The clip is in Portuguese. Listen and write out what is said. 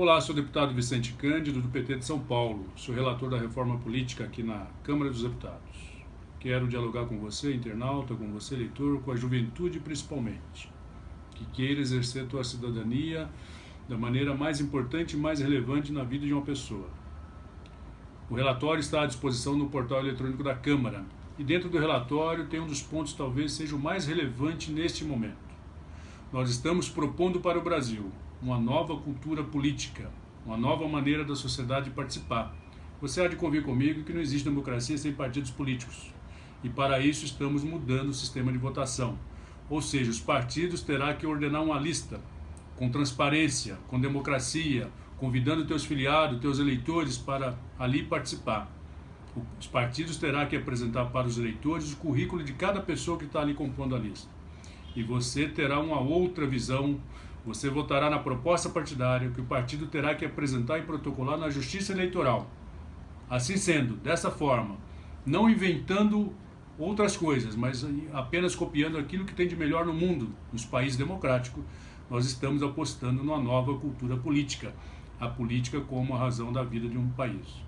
Olá, sou o deputado Vicente Cândido, do PT de São Paulo. Sou relator da reforma política aqui na Câmara dos Deputados. Quero dialogar com você, internauta, com você, leitor, com a juventude principalmente, que queira exercer a sua cidadania da maneira mais importante e mais relevante na vida de uma pessoa. O relatório está à disposição no portal eletrônico da Câmara e dentro do relatório tem um dos pontos talvez seja o mais relevante neste momento. Nós estamos propondo para o Brasil uma nova cultura política, uma nova maneira da sociedade participar. Você há de convir comigo que não existe democracia sem partidos políticos. E para isso estamos mudando o sistema de votação. Ou seja, os partidos terão que ordenar uma lista com transparência, com democracia, convidando teus filiados, teus eleitores para ali participar. Os partidos terão que apresentar para os eleitores o currículo de cada pessoa que está ali compondo a lista. E você terá uma outra visão você votará na proposta partidária que o partido terá que apresentar e protocolar na Justiça Eleitoral. Assim sendo, dessa forma, não inventando outras coisas, mas apenas copiando aquilo que tem de melhor no mundo, nos países democráticos, nós estamos apostando numa nova cultura política, a política como a razão da vida de um país.